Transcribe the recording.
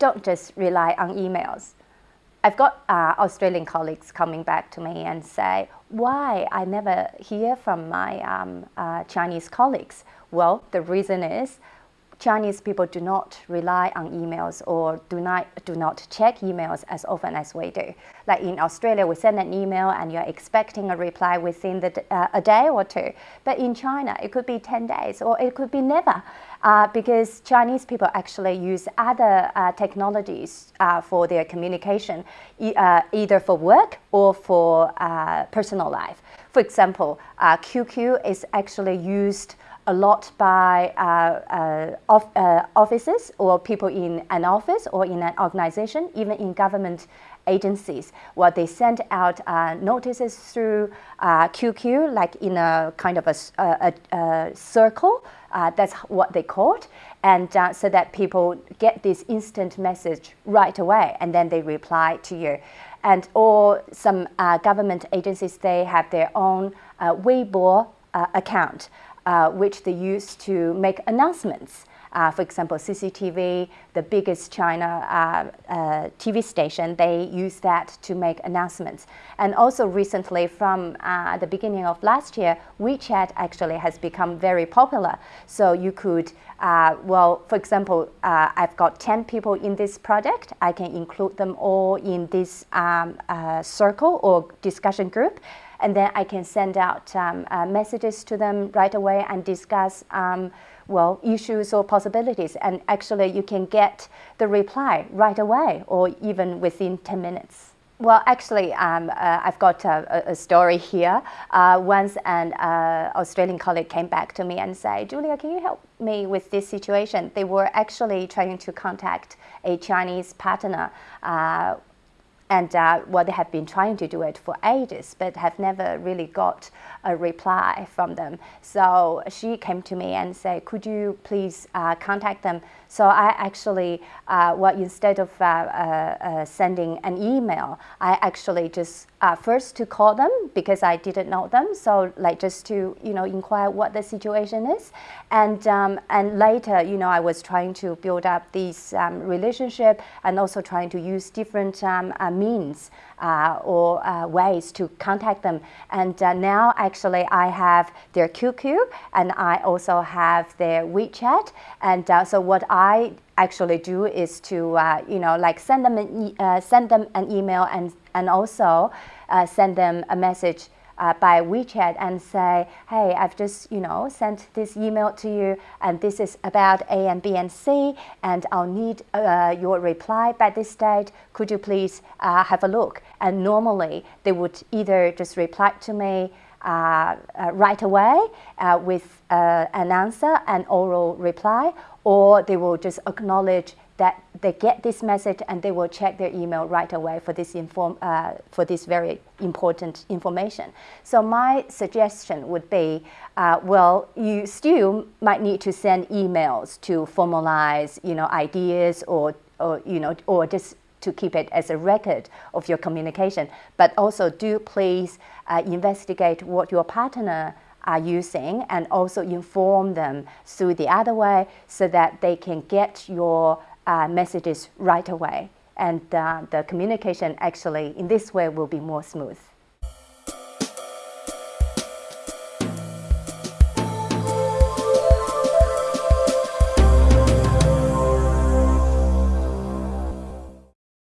don't just rely on emails. I've got uh, Australian colleagues coming back to me and say, why I never hear from my um, uh, Chinese colleagues? Well, the reason is Chinese people do not rely on emails or do not, do not check emails as often as we do. Like in Australia, we send an email and you're expecting a reply within the, uh, a day or two. But in China, it could be 10 days or it could be never uh, because Chinese people actually use other uh, technologies uh, for their communication, e uh, either for work or for uh, personal life. For example, QQ is actually used a lot by uh, uh, of, uh, offices or people in an office or in an organization, even in government agencies, where they send out uh, notices through QQ, uh, like in a kind of a, a, a circle. Uh, that's what they call it. And so that people get this instant message right away, and then they reply to you. And or some government agencies, they have their own Weibo account uh, which they use to make announcements. Uh, for example, CCTV, the biggest China uh, uh, TV station, they use that to make announcements. And also recently, from uh, the beginning of last year, WeChat actually has become very popular. So you could, uh, well, for example, uh, I've got 10 people in this project. I can include them all in this um, circle or discussion group and then I can send out um, uh, messages to them right away and discuss um, well, issues or possibilities. And actually, you can get the reply right away or even within 10 minutes. Well, actually, um, uh, I've got a, a story here. Uh, once an uh, Australian colleague came back to me and said, Julia, can you help me with this situation? They were actually trying to contact a Chinese partner uh, and uh, well, they have been trying to do it for ages, but have never really got a reply from them. So she came to me and said, could you please uh, contact them? So I actually, uh, well, instead of uh, uh, uh, sending an email, I actually just first to call them because I didn't know them. So like just to, you know, inquire what the situation is. And, um, and later, you know, I was trying to build up this um, relationship and also trying to use different um, means uh, or uh, ways to contact them. And uh, now actually I have their QQ and I also have their WeChat. And so what I actually do is to, you know, like send them an, e send them an email and, and also send them a message uh, by WeChat and say, hey, I've just, you know, sent this email to you and this is about A and B and C and I'll need uh, your reply by this date. Could you please uh, have a look? And normally they would either just reply to me right away uh, with an answer, an oral reply, or they will just acknowledge that they get this message and they will check their email right away for this, inform, uh, for this very important information. So my suggestion would be, uh, well, you still might need to send emails to formalize, you know, ideas or, or you know, or just to keep it as a record of your communication. But also do please uh, investigate what your partner are using and also inform them through the other way so that they can get your uh, messages right away. And uh, the communication actually in this way will be more smooth.